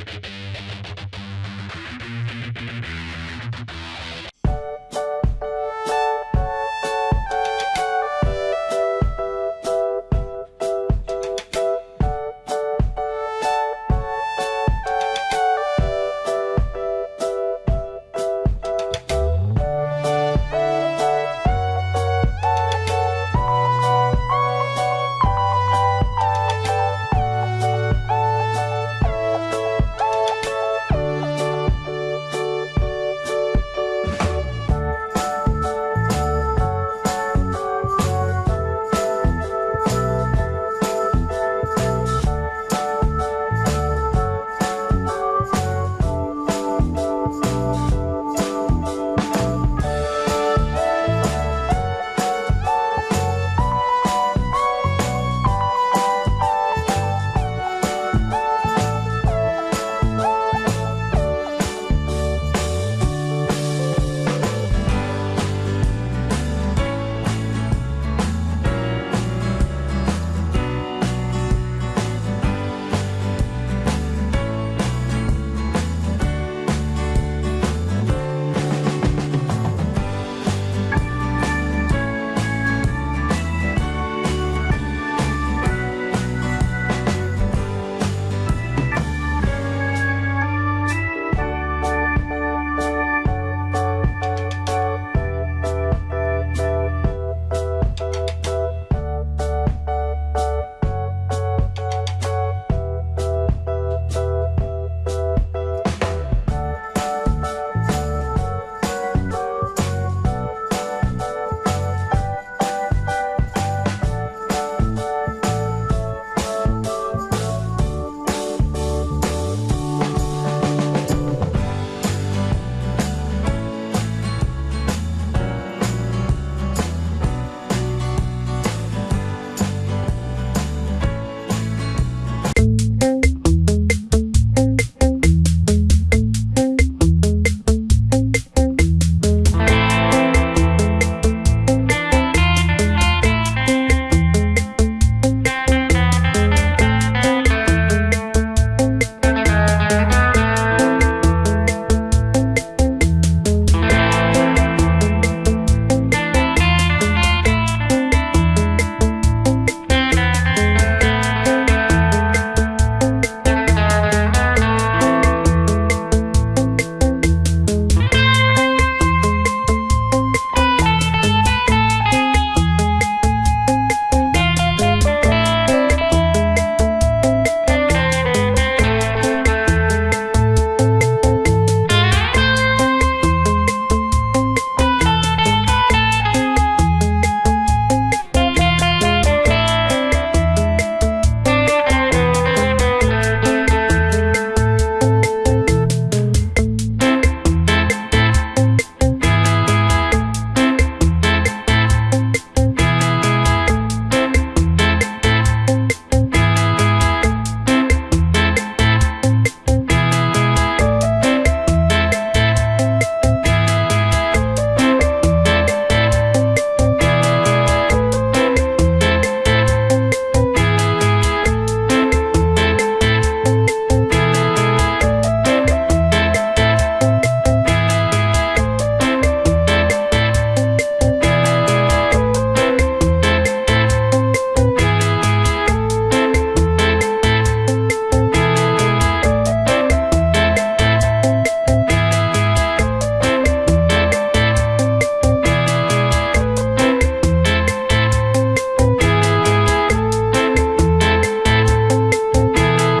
you